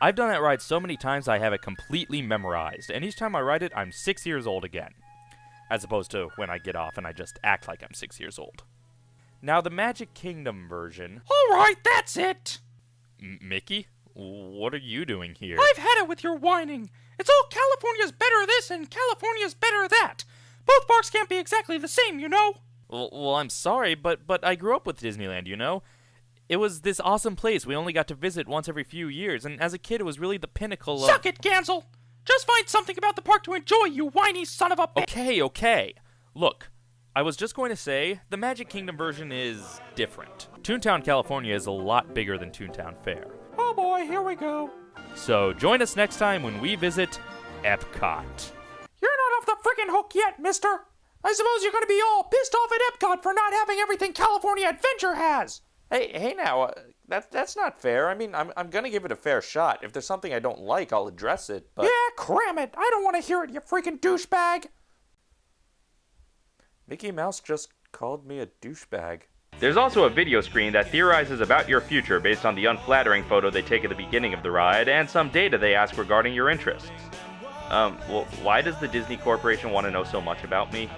I've done that ride so many times I have it completely memorized, and each time I ride it, I'm six years old again. As opposed to when I get off and I just act like I'm six years old. Now, the Magic Kingdom version. Alright, that's it! M- Mickey? What are you doing here? I've had it with your whining. It's all California's better this and California's better that. Both parks can't be exactly the same, you know? Well, well, I'm sorry, but but I grew up with Disneyland, you know? It was this awesome place we only got to visit once every few years, and as a kid, it was really the pinnacle of. Suck it, Gansel! Just find something about the park to enjoy, you whiny son of a bitch! Okay, okay. Look, I was just going to say the Magic Kingdom version is different. Toontown, California is a lot bigger than Toontown Fair. Oh boy, here we go. So join us next time when we visit Epcot. You're not off the frickin' hook yet, mister! I suppose you're gonna be all pissed off at Epcot for not having everything California Adventure has! Hey, hey now, uh, that, that's not fair. I mean, I'm, I'm gonna give it a fair shot. If there's something I don't like, I'll address it, but... Yeah, cram it! I don't want to hear it, you freaking douchebag! Mickey Mouse just called me a douchebag. There's also a video screen that theorizes about your future based on the unflattering photo they take at the beginning of the ride and some data they ask regarding your interests. Um, well, why does the Disney Corporation want to know so much about me?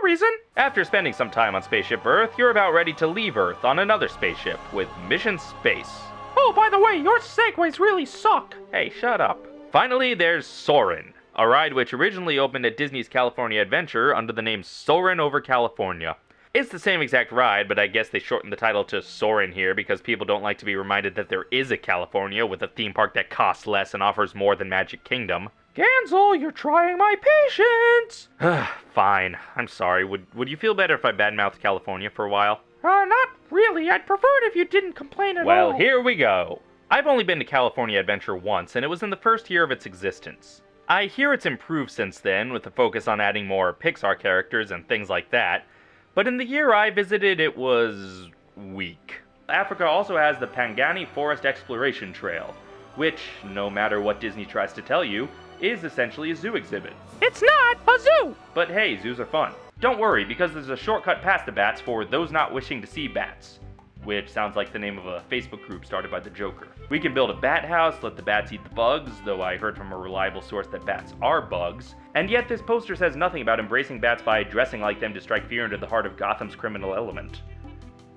No reason! After spending some time on Spaceship Earth, you're about ready to leave Earth on another spaceship with Mission Space. Oh, by the way, your segways really suck! Hey, shut up. Finally, there's Soarin', a ride which originally opened at Disney's California Adventure under the name Soarin' over California. It's the same exact ride, but I guess they shortened the title to Soarin' here because people don't like to be reminded that there is a California with a theme park that costs less and offers more than Magic Kingdom. Gansel, you're trying my patience! Fine. I'm sorry. Would would you feel better if I badmouthed California for a while? Uh, not really. I'd prefer it if you didn't complain at Well, all. Well, here we go. I've only been to California Adventure once, and it was in the first year of its existence. I hear it's improved since then, with the focus on adding more Pixar characters and things like that, but in the year I visited, it was weak. Africa also has the Pangani Forest Exploration Trail, which, no matter what Disney tries to tell you, is essentially a zoo exhibit. It's not a zoo! But hey, zoos are fun. Don't worry, because there's a shortcut past the bats for those not wishing to see bats. Which sounds like the name of a Facebook group started by the Joker. We can build a bat house, let the bats eat the bugs, though I heard from a reliable source that bats are bugs. And yet this poster says nothing about embracing bats by dressing like them to strike fear into the heart of Gotham's criminal element.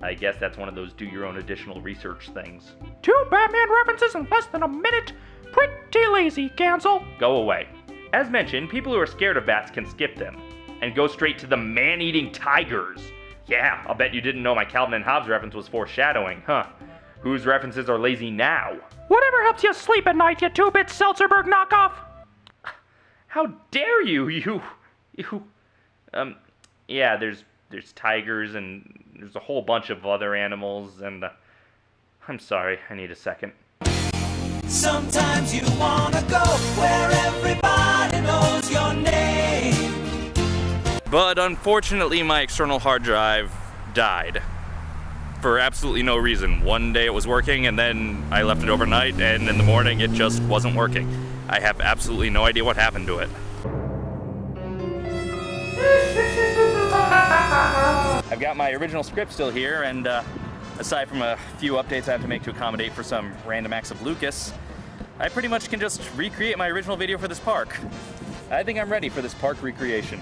I guess that's one of those do your own additional research things. Two Batman references in less than a minute? Pretty lazy, Gansel. Go away. As mentioned, people who are scared of bats can skip them and go straight to the man eating tigers. Yeah, I'll bet you didn't know my Calvin and Hobbes reference was foreshadowing, huh? Whose references are lazy now? Whatever helps you sleep at night, you two-bit Seltzerberg knockoff! How dare you, you, you, um, yeah, there's, there's tigers and there's a whole bunch of other animals and, uh, I'm sorry, I need a second. Sometimes you wanna go where everybody knows your name. But unfortunately, my external hard drive died. For absolutely no reason. One day it was working, and then I left it overnight, and in the morning it just wasn't working. I have absolutely no idea what happened to it. I've got my original script still here, and uh, aside from a few updates I have to make to accommodate for some random acts of Lucas, I pretty much can just recreate my original video for this park. I think I'm ready for this park recreation.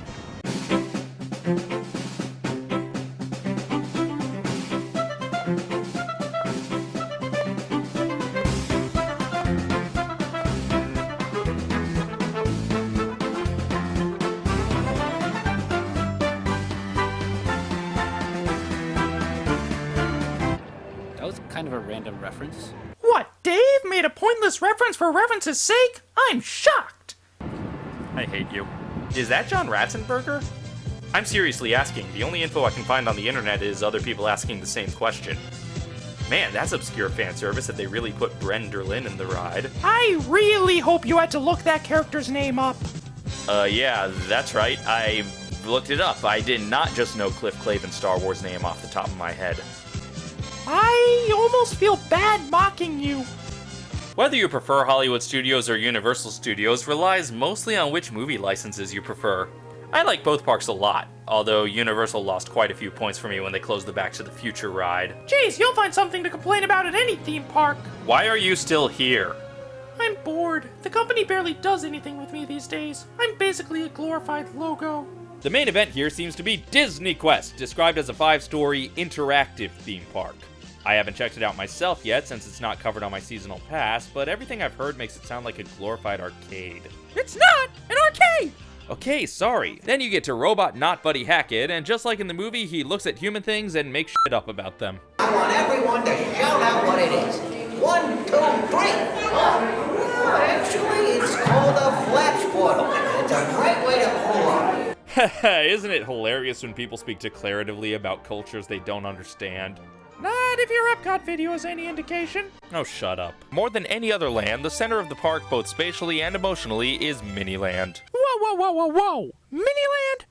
Random reference. What, Dave made a pointless reference for reference's sake? I'm shocked! I hate you. Is that John Ratzenberger? I'm seriously asking. The only info I can find on the internet is other people asking the same question. Man, that's obscure fan service that they really put Bren Derlin in the ride. I really hope you had to look that character's name up. Uh, yeah, that's right. I looked it up. I did not just know Cliff Clavin's Star Wars name off the top of my head. I almost feel bad mocking you. Whether you prefer Hollywood Studios or Universal Studios relies mostly on which movie licenses you prefer. I like both parks a lot, although Universal lost quite a few points for me when they closed the Back to the Future ride. Jeez, you'll find something to complain about at any theme park. Why are you still here? I'm bored. The company barely does anything with me these days. I'm basically a glorified logo. The main event here seems to be Disney Quest, described as a five story interactive theme park. I haven't checked it out myself yet since it's not covered on my seasonal pass, but everything I've heard makes it sound like a glorified arcade. It's not an arcade! Okay, sorry. Then you get to robot not Buddy Hackett, and just like in the movie, he looks at human things and makes shit up about them. I want everyone to shout out what it is. One, two, three. Oh, actually, it's called a flash portal. It's a great way to pull up. Isn't it hilarious when people speak declaratively about cultures they don't understand? If your Epcot video is any indication. Oh, shut up. More than any other land, the center of the park, both spatially and emotionally, is Miniland. Whoa, whoa, whoa, whoa, whoa! Miniland?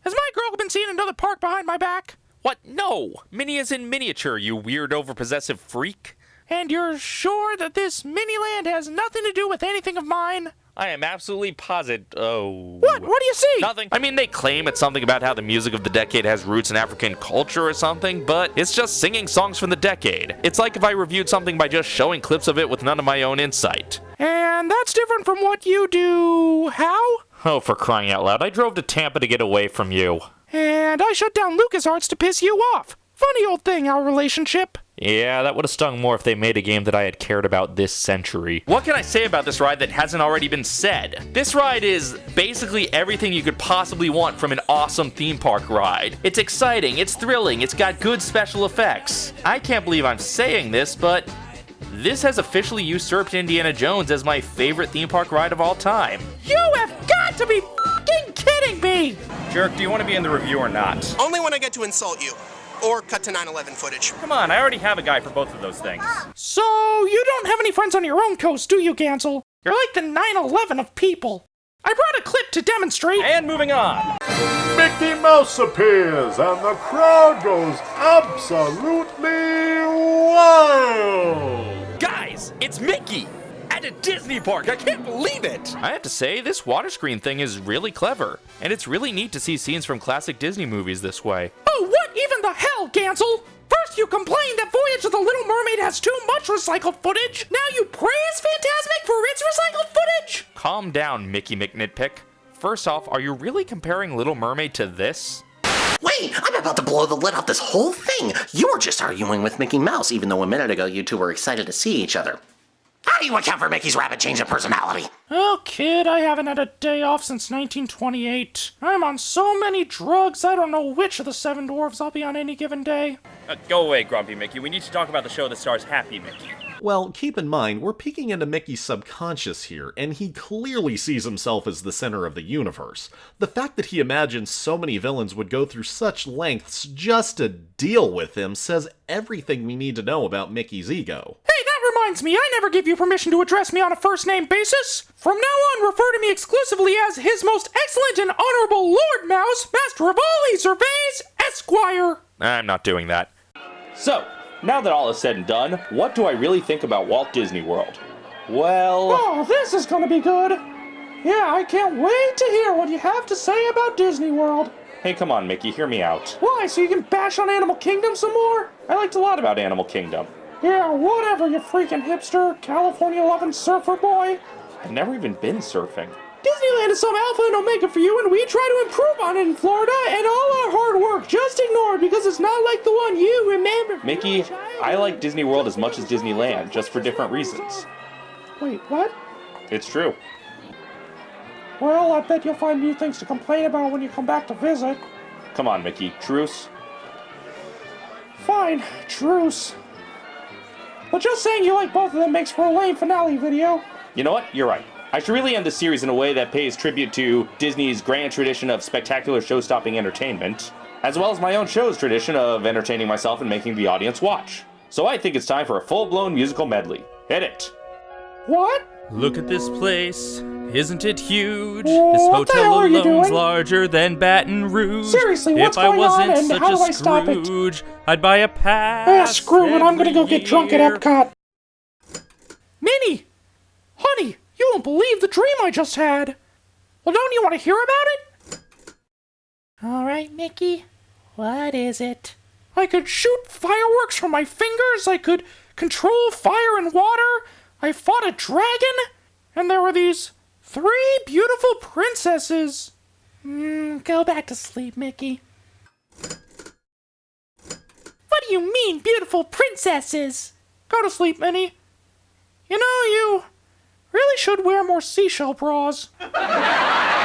Has my girl been seeing another park behind my back? What? No! Minnie is in miniature, you weird overpossessive freak. And you're sure that this Miniland has nothing to do with anything of mine? I am absolutely positive. Oh. What? What do you see? Nothing. I mean, they claim it's something about how the music of the decade has roots in African culture or something, but it's just singing songs from the decade. It's like if I reviewed something by just showing clips of it with none of my own insight. And that's different from what you do. How? Oh, for crying out loud, I drove to Tampa to get away from you. And I shut down LucasArts to piss you off. Funny old thing, our relationship. Yeah, that would have stung more if they made a game that I had cared about this century. What can I say about this ride that hasn't already been said? This ride is basically everything you could possibly want from an awesome theme park ride. It's exciting, it's thrilling, it's got good special effects. I can't believe I'm saying this, but this has officially usurped Indiana Jones as my favorite theme park ride of all time. You have got to be fucking kidding me! Jerk, do you want to be in the review or not? Only when I get to insult you. Or cut to 9-11 footage. Come on, I already have a guy for both of those things. So, you don't have any friends on your own coast, do you, Gansel? You're like the 9-11 of people. I brought a clip to demonstrate. And moving on. Mickey Mouse appears and the crowd goes absolutely wild. Guys, it's Mickey! At a Disney park! I can't believe it! I have to say, this water screen thing is really clever. And it's really neat to see scenes from classic Disney movies this way. Oh, what even the hell, Gansel? First you complain that Voyage of the Little Mermaid has too much recycled footage. Now you praise Fantasmic for its recycled footage? Calm down, Mickey McNitpick. First off, are you really comparing Little Mermaid to this? Wait, I'm about to blow the lid off this whole thing. You were just arguing with Mickey Mouse, even though a minute ago you two were excited to see each other. How do you account for Mickey's rapid change of personality? Oh, kid, I haven't had a day off since 1928. I'm on so many drugs, I don't know which of the seven dwarfs I'll be on any given day. Uh, go away, Grumpy Mickey. We need to talk about the show that stars Happy Mickey. Well, keep in mind, we're peeking into Mickey's subconscious here, and he clearly sees himself as the center of the universe. The fact that he imagines so many villains would go through such lengths just to deal with him says everything we need to know about Mickey's ego. Hey, that reminds me, I never gave you permission to address me on a first name basis. From now on, refer to me exclusively as His Most Excellent and Honorable Lord Mouse, Master of all he surveys, Esquire. I'm not doing that. So, now that all is said and done, what do I really think about Walt Disney World? Well, Oh, this is gonna be good. Yeah, I can't wait to hear what you have to say about Disney World. hey, come on, Mickey, hear me out. Why, so you can bash on Animal Kingdom some more? I liked a lot about Animal Kingdom. Yeah, whatever, you freaking hipster, California loving surfer boy. I've never even been surfing. Disneyland is some alpha and omega for you, and we try to improve on it in Florida, and all our hard work just ignored because it's not like the one you remember. Mickey. I like Disney World as much as Disneyland, just for different reasons. Wait, what? It's true. Well, I bet you'll find new things to complain about when you come back to visit. Come on, Mickey, truce. Fine, truce. But just saying you like both of them makes for a lame finale video. You know what? You're right. I should really end the series in a way that pays tribute to Disney's grand tradition of spectacular show stopping entertainment, as well as my own show's tradition of entertaining myself and making the audience watch. So I think it's time for a full blown musical medley. Hit it! What? Look at this place. Isn't it huge? What the hell are you doing? larger than Baton Rouge. Seriously, what's if I going on, wasn't and such how a do I stop it? Scrooge, I'd buy a pass. Ah, screw it, I'm gonna go get drunk at. Epcot. Minnie! Honey, you won't believe the dream I just had. Well, don't you want to hear about it? All right, Mickey. What is it? I could shoot fireworks from my fingers. I could control fire and water. I fought a dragon. And there were these three beautiful princesses. Mm, go back to sleep, Mickey. What do you mean, beautiful princesses? Go to sleep, Minnie. You know, you really should wear more seashell bras.